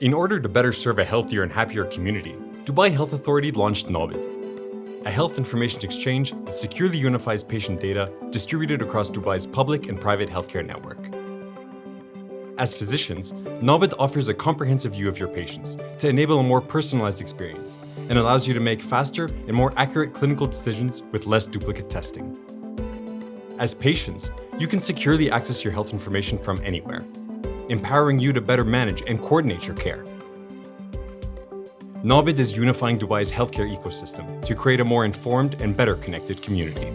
In order to better serve a healthier and happier community, Dubai Health Authority launched NABIDH, a health information exchange that securely unifies patient data distributed across Dubai's public and private healthcare network. As physicians, NABIDH offers a comprehensive view of your patients to enable a more personalized experience and allows you to make faster and more accurate clinical decisions with less duplicate testing. As patients, you can securely access your health information from anywhere, empowering you to better manage and coordinate your care. NABIDH is unifying Dubai's healthcare ecosystem to create a more informed and better connected community.